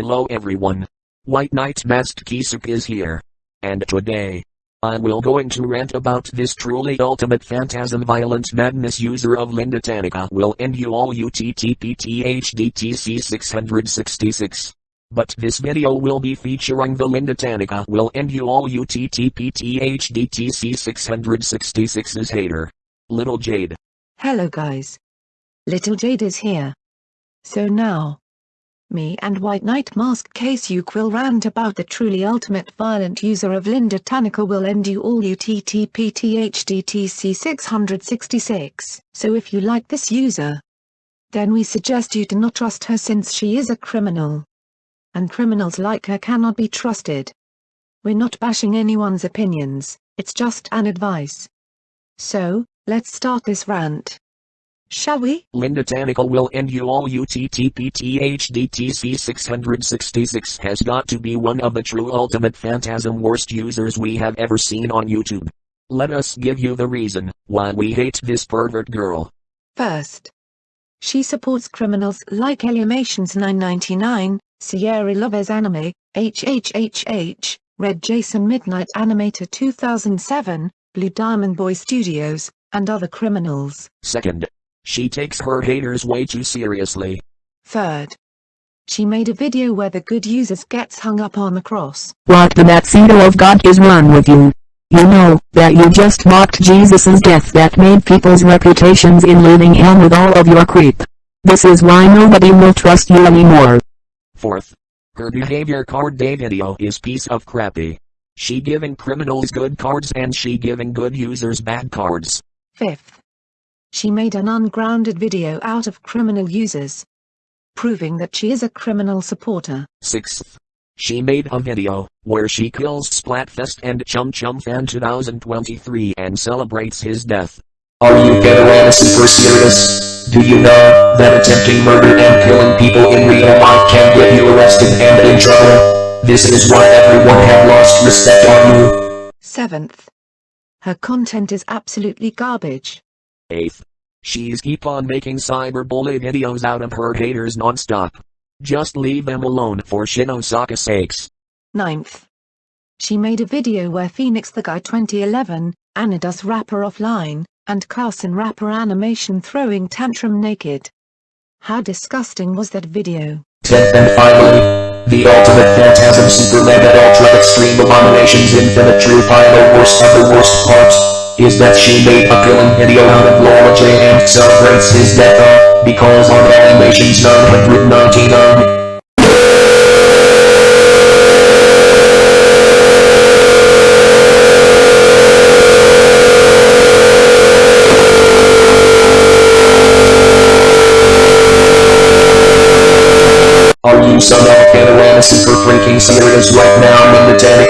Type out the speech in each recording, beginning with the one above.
Hello everyone. White Knight Masked Kisuk is here. And today, I will going to rant about this truly ultimate phantasm violent madness user of Linda Tanica will end you all UTTPTHDTC 666. But this video will be featuring the Linda Tanica will end you all UTTPTHDTC 666's hater. Little Jade. Hello guys. Little Jade is here. So now, me and White Knight Mask Case you Quill rant about the truly ultimate violent user of Linda Tanaka will end you all UTTPTHDTC 666. So if you like this user, then we suggest you do not trust her since she is a criminal. And criminals like her cannot be trusted. We're not bashing anyone's opinions, it's just an advice. So, let's start this rant. Shall we? Linda Tanica will end you all UTTPTHDTC 666 has got to be one of the true ultimate phantasm worst users we have ever seen on YouTube. Let us give you the reason why we hate this pervert girl. First, she supports criminals like Elimations 999, Sierra Loves Anime, HHHH, Red Jason Midnight Animator 2007, Blue Diamond Boy Studios, and other criminals. Second, she takes her haters way too seriously. Third, she made a video where the good users gets hung up on the cross. What the Matsito of God is wrong with you? You know, that you just mocked Jesus' death that made people's reputations in living hell with all of your creep. This is why nobody will trust you anymore. Fourth, her behavior card day video is piece of crappy. She giving criminals good cards and she giving good users bad cards. Fifth, she made an ungrounded video out of criminal users, proving that she is a criminal supporter. Sixth, she made a video where she kills Splatfest and Chum Chum Fan 2023 and celebrates his death. Are you getting super serious? Do you know that attempting murder and killing people in real life can get you arrested and in trouble? This is why everyone have lost respect on you. Seventh, her content is absolutely garbage. 8th. She's keep on making cyberbully videos out of her haters non-stop. Just leave them alone for Shinosaka's sakes. Ninth, she made a video where Phoenix the Guy 2011, Anadus rapper offline, and Carson rapper animation throwing tantrum naked. How disgusting was that video? 10th and finally, the ultimate phantasm super mega ultra extreme abominations infinite true pile worst of the worst part is that she made a killing video out of Laura J and celebrates his death uh, because on animations 999. Are you some Panorama super freaking serious right now in the technical web and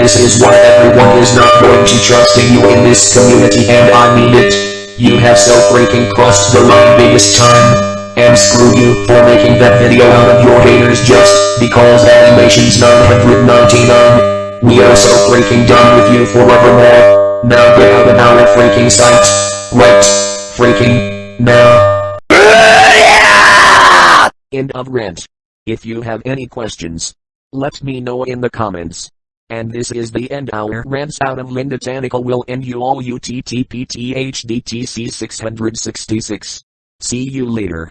this is why everyone is not going to trust in you in this community and I mean it. You have so freaking crossed the line biggest time. And screw you for making that video out of your haters just because animations 999. We are so freaking done with you forevermore. Now get out of our freaking sight. Right. Freaking. Now. End of rant. If you have any questions, let me know in the comments. And this is the end our rants out of Linda Tanica will end you all UTTPTHDTC 666. See you later.